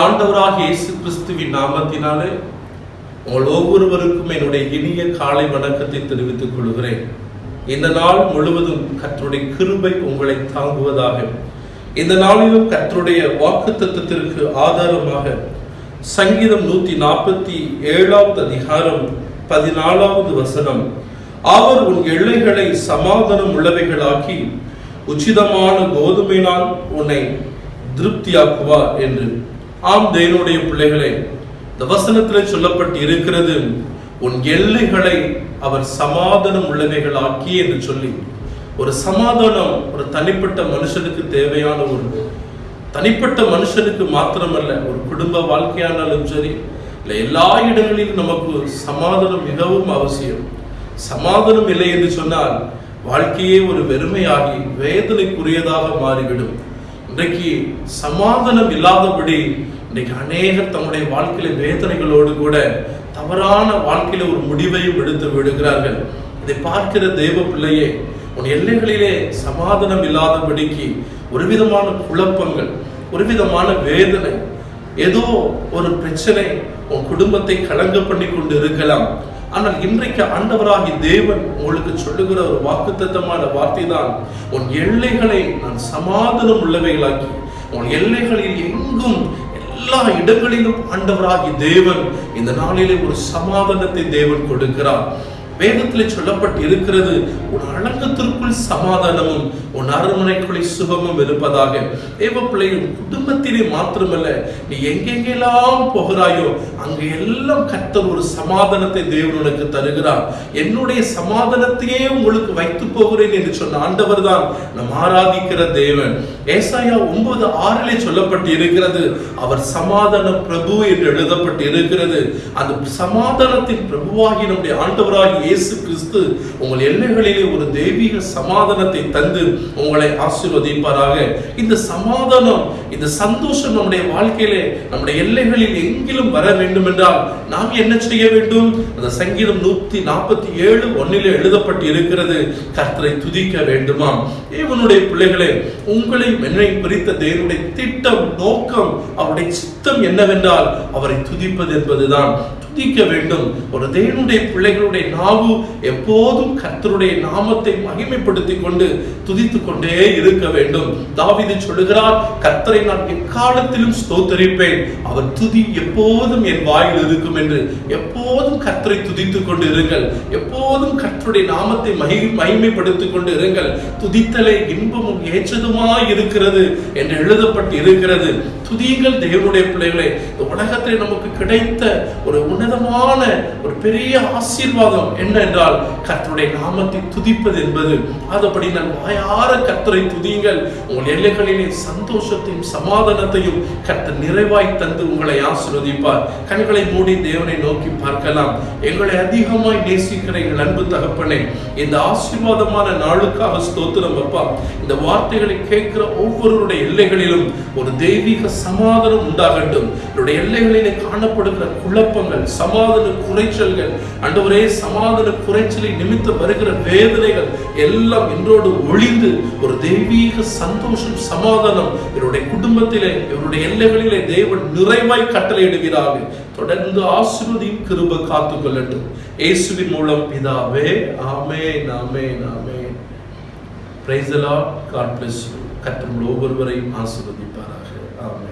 ஆண்டவராக இயேசு கிறிஸ்துவின் நாமத்தினாலே உங்கள் ஒவ்வொருவருக்கும் என்னுடைய இனிய காலை வணக்கத்தை தெரிவித்துக் கொள்கிறேன். இந்த நாள் முழுவதும் கற்றுடைய கிருபை உங்களை தாங்குவதாக. இந்த நாளிலும் கற்றுடைய வாக்கு தத்துவத்திற்கு ஆதாரமாக சங்கீதம் நூத்தி நாற்பத்தி ஏழாவது அதிகாரம் பதினாலாவது வசனம். அவர் உன் எல்லைகளை சமாதானம் உள்ளவைகளாக்கி உச்சிதமான கோதுமையினால் உன்னை திருப்தியாக்குவார் என்று. ஆம் தேவனுடைய பிள்ளைகளே இந்த வசனத்தில் சொல்லப்பட்டு இருக்கிறது உன் எல்லைகளை அவர் சமாதானம் உள்ளவைகளாக்கி என்று சொல்லி ஒரு சமாதானம் ஒரு தனிப்பட்ட மனுஷனுக்கு தேவையான ஒரு தனிப்பட்ட மனுஷனுக்கு மாத்திரமல்ல ஒரு குடும்ப வாழ்க்கையானாலும் சரி இல்லை எல்லா இடங்களிலும் நமக்கு சமாதானம் மிகவும் அவசியம். சமாதானம் இல்லை என்று சொன்னால் வாழ்க்கையே ஒரு வெறுமையாகி வேதனைக்குரியதாக மாறிவிடும். இன்றைக்கு சமாதானம் இல்லாதபடி இன்றைக்கு அநேகர் தங்களுடைய வாழ்க்கையில வேதனைகளோடு கூட தவறான வாழ்க்கையில ஒரு முடிவையும் எடுத்து விடுகிறார்கள். இதை பார்க்கிற தேவ பிள்ளையே உன் எல்லைகளிலே சமாதானம் இல்லாதபடிக்கு ஒரு விதமான குழப்பங்கள் ஒரு விதமான வேதனை ஏதோ ஒரு பிரச்சனை உன் குடும்பத்தை கலங்க பண்ணி கொண்டு இருக்கலாம் ஆனால் இன்றைக்கு ஆண்டவராகி தேவன் உங்களுக்கு சொல்லுகிற ஒரு வாக்குத்தத்தமான வார்த்தை தான் உன் எல்லைகளை நான் சமாதானம் உள்ளவைகளாக்கி உன் எல்லைகளில் எங்கும் எல்லா இடங்களிலும் ஆண்டவராகி தேவன் இந்த நாளிலே ஒரு சமாதானத்தை தேவன் கொடுக்கிறார். வேதத்திலே சொல்லப்பட்டு இருக்கிறது உன் அழகத்திற்குள் சமாதானமும் உன் அரண்மனைக்குள்ளே சுகமும் இருப்பதாக. தேவ பிள்ளையும் குடும்பத்திலே மாத்திரமல்ல நீ எங்கெங்கெல்லாம் போகிறாயோ அங்கே எல்லாம் கத்தர் ஒரு சமாதானத்தை தேவன் உனக்கு தருகிறார். என்னுடைய சமாதானத்தையே உங்களுக்கு வைத்து போகிறேன் என்று சொன்ன ஆண்டவர் தான் நம் ஆராதிக்கிற தேவன். ஏசாயா ஒன்பது ஆறிலே சொல்லப்பட்டு இருக்கிறது அவர் சமாதான பிரபு என்று எழுதப்பட்டு இருக்கிறது அந்த சமாதானத்தின் பிரபுவாகி நம்முடைய ஆண்டவராகி இயேசு கிறிஸ்து உங்கள் எண்ணங்களிலே ஒரு தெய்வீக சமாதானத்தை தந்து உங்களை ஆசீர்வதிப்பாராக. இந்த சமாதானம் இந்த சந்தோஷம் நம்முடைய வாழ்க்கையிலே நம்முடைய எல்லைகளில் எங்கிலும் வர வேண்டும் என்றால் நாம் என்ன செய்ய வேண்டும்? அந்த சங்கீதம் நூத்தி நாற்பத்தி ஏழு ஒன்னிலே எழுதப்பட்டு இருக்கிறது. கர்த்தரை துதிக்க வேண்டுமாம். தேவனுடைய பிள்ளைகளே உங்களை என்னை பிரித்த தேவனுடைய திட்டம் நோக்கம் அவருடைய சித்தம் என்னவென்றால் அவரை துதிப்பது என்பதுதான். துதிக்க வேண்டும். ஒரு தேவனுடைய பிள்ளைகளுடைய நாவு எப்போதும் கர்த்தருடைய நாமத்தை மகிமைப்படுத்திக் கொண்டு துதித்துக் கொண்டே இருக்க வேண்டும். தாவிது சொல்லுகிறார் கர்த்தரை நான் எக்காலத்திலும் ஸ்தோத்தரிப்பேன். அவர் துதி எப்போதும் என் வாயில் இருக்கும் என்று. எப்போதும் கர்த்தரை துதித்துக் கொண்டு இருங்கள். எப்போதும் கர்த்தருடைய நாமத்தை மகி மகிமைப்படுத்திக் கொண்டு இருங்கள். துதித்தலை இன்பமும் ஏற்றதுமாய் இருக்கிறது என்று எழுதப்பட்டு இருக்கிறது துதியுங்கள் தேவனுடைய பிள்ளைகளை. இந்த உலகத்தில் நமக்கு கிடைத்த ஒரு உன்னதமான ஒரு பெரிய ஆசீர்வாதம் என்ன என்றால் கர்த்தருடைய நாமத்தை துதிப்பது என்பது. அதுபடி நான் வாயார கர்த்தரை துதியுங்கள். உங்கள் எல்லைகளிலே சந்தோஷத்தையும் சமாதானத்தையும் கர்த்தர் நிறைவாய் தந்து உங்களை ஆசீர்வதிப்பார். கண்களை மூடி தேவனை நோக்கி பார்க்கலாம். எங்களை அதிகமாய் நேசிக்கிற எங்கள் அன்பு தகப்பனே இந்த ஆசீர்வாதமான நாளுக்காக ஸ்தோத்திரம் அப்பா. இந்த வார்த்தைகளை கேட்கிற ஒவ்வொருவருடைய எல்லைகளிலும் ஒரு தெய்வீக சமாதானம் உண்டாகட்டும். என்னுடைய எல்லைகளிலே காணப்படுகிற குழப்பங்கள் சமாதான குறைச்சல்கள் அண்டவரே சமாதான குறைச்சலை நிமித்த வருகிற வேதனைகள் எல்லாம் என்றோடு ஒளிந்து ஒரு தெய்வீக சந்தோஷம் சமாதானம் என்னுடைய குடும்பத்திலே இவருடைய எல்லைகளிலே தேவன் நிறைவாய் கட்டளையிடுகிறார்கள் தொடர்ந்து ஆசிர்வதியும் கிருப காத்து கொள்ளட்டும். இயேசுவின் மூலம் பிதாவே ஆமே நாமே நாமே பிரைசலா காட் பிளஸ் யூ ஒவ்வொருவரையும் ஆசிர்வதிப்பாராக. ஆமே